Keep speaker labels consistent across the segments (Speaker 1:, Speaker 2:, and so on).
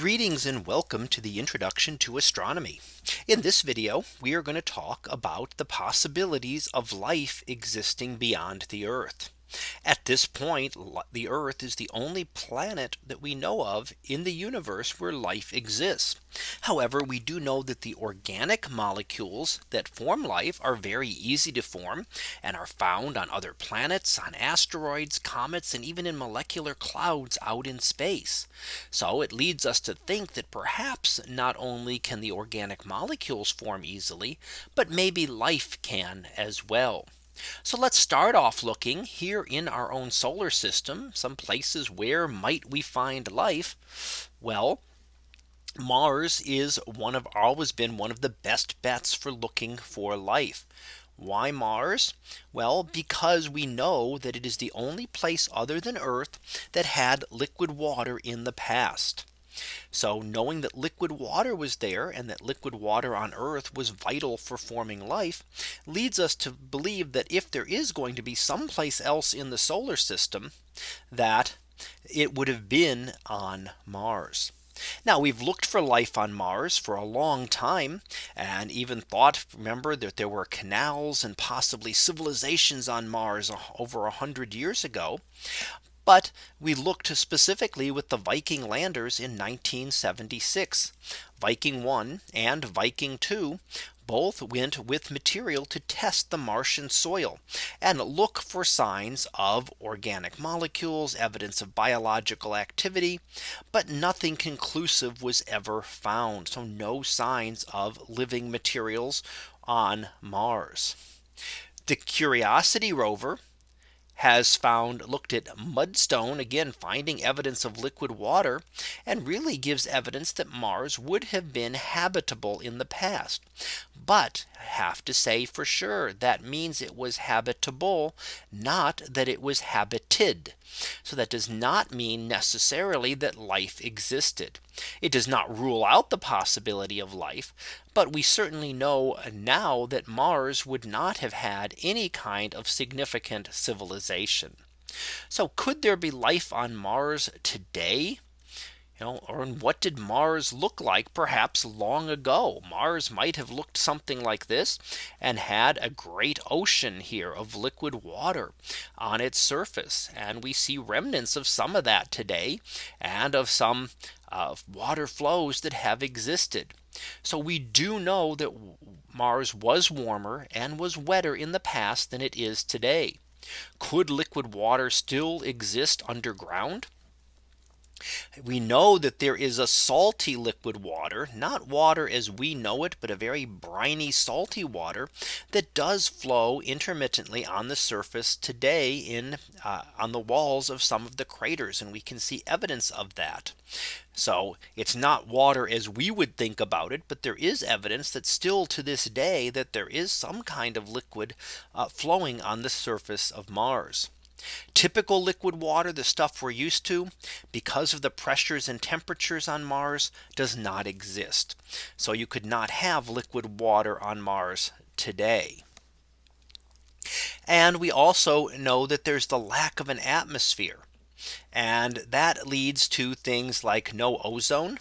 Speaker 1: Greetings and welcome to the introduction to astronomy. In this video, we are going to talk about the possibilities of life existing beyond the Earth. At this point, the Earth is the only planet that we know of in the universe where life exists. However, we do know that the organic molecules that form life are very easy to form and are found on other planets, on asteroids, comets, and even in molecular clouds out in space. So it leads us to think that perhaps not only can the organic molecules form easily, but maybe life can as well. So let's start off looking here in our own solar system, some places where might we find life? Well, Mars is one of always been one of the best bets for looking for life. Why Mars? Well, because we know that it is the only place other than Earth that had liquid water in the past. So knowing that liquid water was there and that liquid water on Earth was vital for forming life leads us to believe that if there is going to be someplace else in the solar system that it would have been on Mars. Now we've looked for life on Mars for a long time and even thought remember that there were canals and possibly civilizations on Mars over a hundred years ago. But we looked specifically with the Viking landers in 1976. Viking 1 and Viking 2 both went with material to test the Martian soil and look for signs of organic molecules, evidence of biological activity, but nothing conclusive was ever found. So no signs of living materials on Mars. The Curiosity rover has found looked at mudstone again finding evidence of liquid water and really gives evidence that Mars would have been habitable in the past. But have to say for sure that means it was habitable not that it was habited. So that does not mean necessarily that life existed. It does not rule out the possibility of life. But we certainly know now that Mars would not have had any kind of significant civilization. So could there be life on Mars today? You know, or what did Mars look like perhaps long ago? Mars might have looked something like this and had a great ocean here of liquid water on its surface. And we see remnants of some of that today and of some uh, water flows that have existed. So we do know that Mars was warmer and was wetter in the past than it is today. Could liquid water still exist underground? We know that there is a salty liquid water, not water as we know it, but a very briny salty water that does flow intermittently on the surface today in uh, on the walls of some of the craters. And we can see evidence of that. So it's not water as we would think about it. But there is evidence that still to this day that there is some kind of liquid uh, flowing on the surface of Mars. Typical liquid water, the stuff we're used to, because of the pressures and temperatures on Mars does not exist. So you could not have liquid water on Mars today. And we also know that there's the lack of an atmosphere. And that leads to things like no ozone,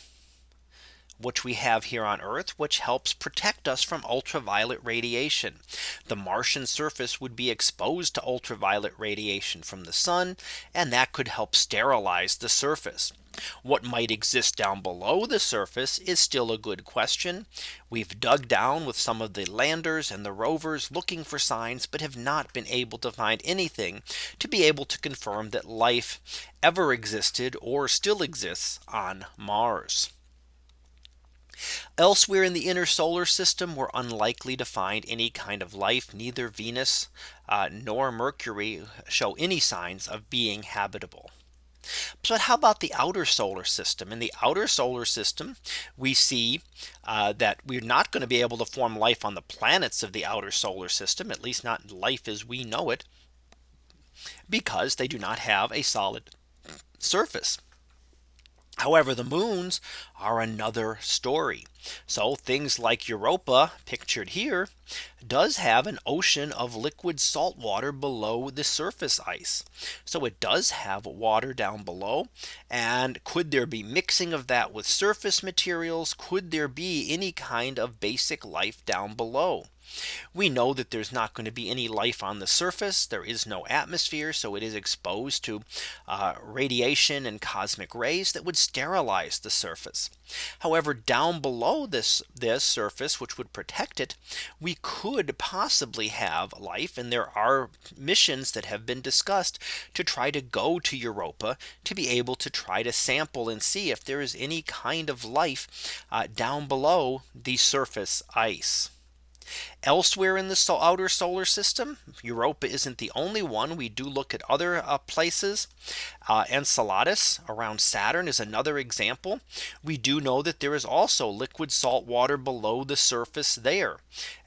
Speaker 1: which we have here on Earth, which helps protect us from ultraviolet radiation. The Martian surface would be exposed to ultraviolet radiation from the sun, and that could help sterilize the surface. What might exist down below the surface is still a good question. We've dug down with some of the landers and the rovers looking for signs, but have not been able to find anything to be able to confirm that life ever existed or still exists on Mars. Elsewhere in the inner solar system, we're unlikely to find any kind of life. Neither Venus uh, nor Mercury show any signs of being habitable. But how about the outer solar system? In the outer solar system, we see uh, that we're not going to be able to form life on the planets of the outer solar system, at least not life as we know it, because they do not have a solid surface. However, the moons are another story. So things like Europa pictured here does have an ocean of liquid salt water below the surface ice. So it does have water down below. And could there be mixing of that with surface materials? Could there be any kind of basic life down below? We know that there's not going to be any life on the surface. There is no atmosphere. So it is exposed to uh, radiation and cosmic rays that would sterilize the surface. However, down below this this surface, which would protect it, we could possibly have life. And there are missions that have been discussed to try to go to Europa to be able to try to sample and see if there is any kind of life uh, down below the surface ice. Elsewhere in the outer solar system, Europa isn't the only one. We do look at other uh, places. Uh, Enceladus around Saturn is another example. We do know that there is also liquid salt water below the surface there.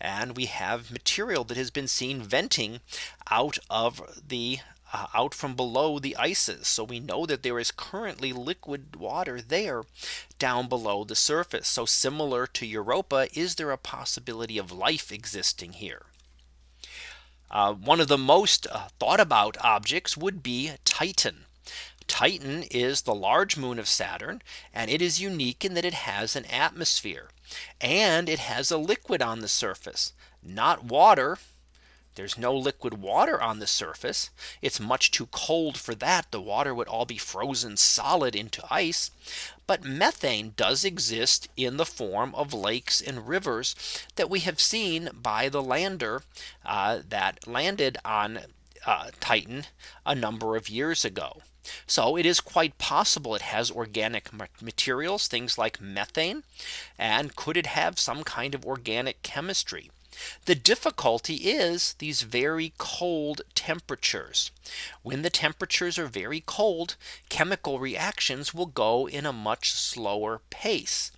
Speaker 1: And we have material that has been seen venting out of the uh, out from below the ices. So we know that there is currently liquid water there down below the surface. So similar to Europa, is there a possibility of life existing here? Uh, one of the most uh, thought about objects would be Titan. Titan is the large moon of Saturn and it is unique in that it has an atmosphere and it has a liquid on the surface not water there's no liquid water on the surface. It's much too cold for that. The water would all be frozen solid into ice. But methane does exist in the form of lakes and rivers that we have seen by the lander uh, that landed on uh, Titan a number of years ago. So it is quite possible it has organic materials, things like methane. And could it have some kind of organic chemistry? The difficulty is these very cold temperatures. When the temperatures are very cold, chemical reactions will go in a much slower pace.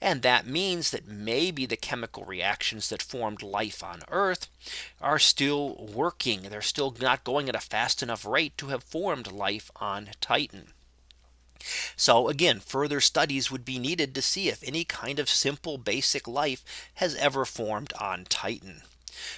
Speaker 1: And that means that maybe the chemical reactions that formed life on Earth are still working. They're still not going at a fast enough rate to have formed life on Titan. So again, further studies would be needed to see if any kind of simple basic life has ever formed on Titan.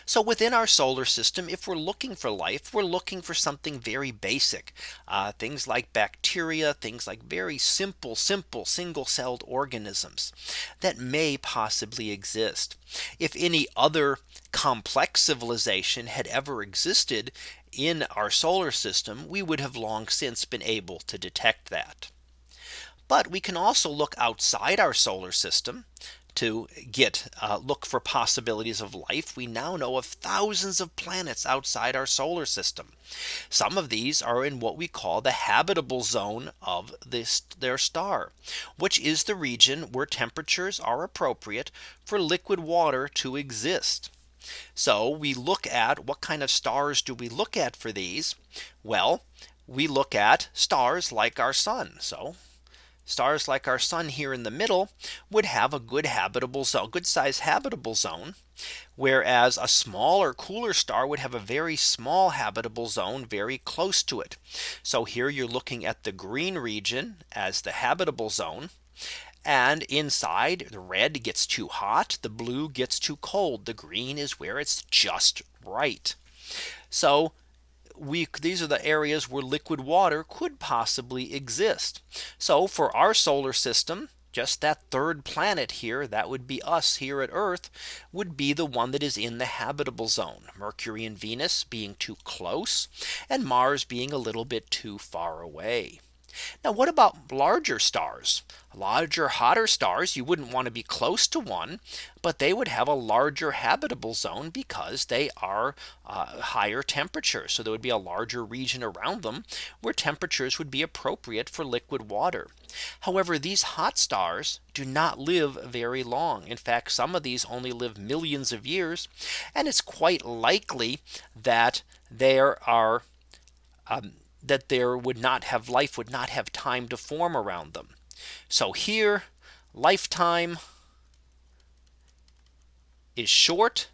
Speaker 1: So within our solar system, if we're looking for life, we're looking for something very basic. Uh, things like bacteria, things like very simple, simple single celled organisms that may possibly exist. If any other complex civilization had ever existed in our solar system, we would have long since been able to detect that. But we can also look outside our solar system to get uh, look for possibilities of life. We now know of thousands of planets outside our solar system. Some of these are in what we call the habitable zone of this their star, which is the region where temperatures are appropriate for liquid water to exist. So we look at what kind of stars do we look at for these? Well, we look at stars like our sun. So stars like our sun here in the middle would have a good habitable zone, good size habitable zone. Whereas a smaller cooler star would have a very small habitable zone very close to it. So here you're looking at the green region as the habitable zone. And inside the red gets too hot, the blue gets too cold, the green is where it's just right. So we these are the areas where liquid water could possibly exist. So for our solar system, just that third planet here that would be us here at Earth would be the one that is in the habitable zone Mercury and Venus being too close and Mars being a little bit too far away. Now what about larger stars? Larger hotter stars you wouldn't want to be close to one but they would have a larger habitable zone because they are uh, higher temperature. So there would be a larger region around them where temperatures would be appropriate for liquid water. However, these hot stars do not live very long. In fact, some of these only live millions of years. And it's quite likely that there are um, that there would not have life would not have time to form around them. So here lifetime is short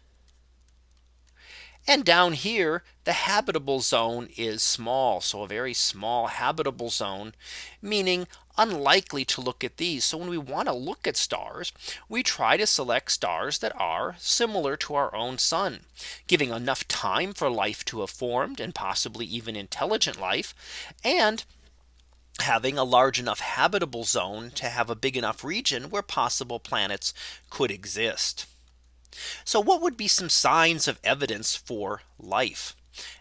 Speaker 1: And down here, the habitable zone is small. So a very small habitable zone, meaning unlikely to look at these. So when we want to look at stars, we try to select stars that are similar to our own sun, giving enough time for life to have formed and possibly even intelligent life and having a large enough habitable zone to have a big enough region where possible planets could exist. So what would be some signs of evidence for life?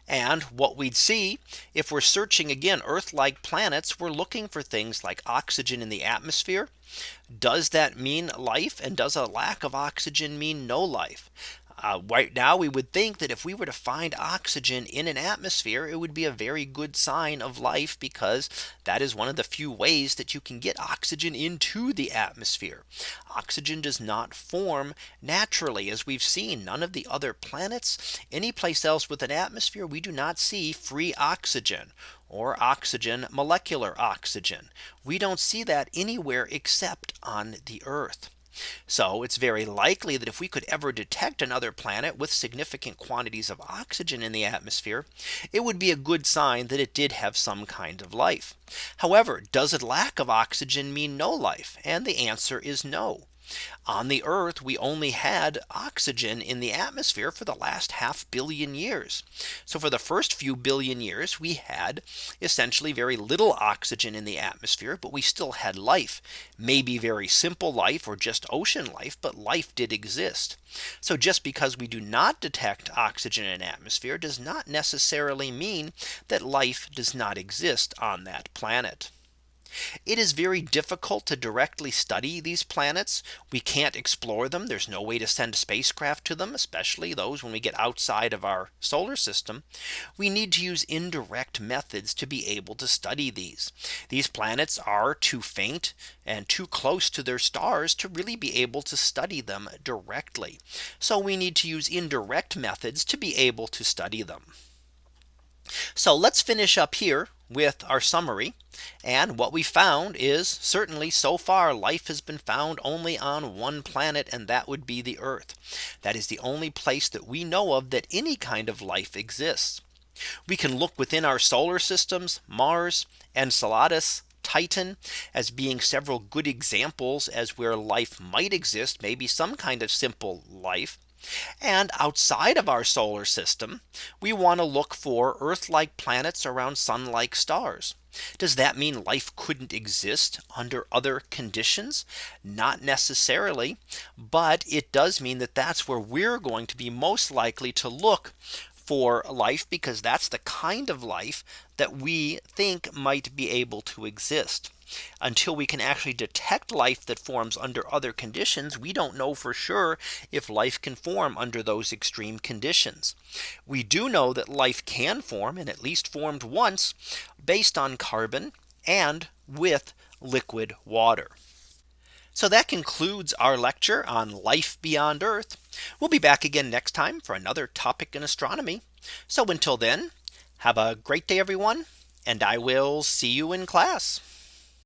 Speaker 1: And what we'd see if we're searching again Earth like planets, we're looking for things like oxygen in the atmosphere. Does that mean life? And does a lack of oxygen mean no life? Uh, right now, we would think that if we were to find oxygen in an atmosphere, it would be a very good sign of life because that is one of the few ways that you can get oxygen into the atmosphere. Oxygen does not form naturally as we've seen none of the other planets any place else with an atmosphere we do not see free oxygen or oxygen molecular oxygen. We don't see that anywhere except on the Earth. So it's very likely that if we could ever detect another planet with significant quantities of oxygen in the atmosphere, it would be a good sign that it did have some kind of life. However, does a lack of oxygen mean no life? And the answer is no. On the Earth, we only had oxygen in the atmosphere for the last half billion years. So for the first few billion years, we had essentially very little oxygen in the atmosphere, but we still had life, maybe very simple life or just ocean life, but life did exist. So just because we do not detect oxygen in atmosphere does not necessarily mean that life does not exist on that planet. It is very difficult to directly study these planets. We can't explore them. There's no way to send spacecraft to them, especially those when we get outside of our solar system. We need to use indirect methods to be able to study these. These planets are too faint and too close to their stars to really be able to study them directly. So we need to use indirect methods to be able to study them. So let's finish up here with our summary. And what we found is certainly so far life has been found only on one planet and that would be the Earth. That is the only place that we know of that any kind of life exists. We can look within our solar systems, Mars, Enceladus, Titan as being several good examples as where life might exist, maybe some kind of simple life. And outside of our solar system, we want to look for Earth like planets around sun like stars. Does that mean life couldn't exist under other conditions? Not necessarily. But it does mean that that's where we're going to be most likely to look for life because that's the kind of life that we think might be able to exist until we can actually detect life that forms under other conditions, we don't know for sure if life can form under those extreme conditions. We do know that life can form and at least formed once based on carbon and with liquid water. So that concludes our lecture on life beyond Earth. We'll be back again next time for another topic in astronomy. So until then, have a great day, everyone, and I will see you in class.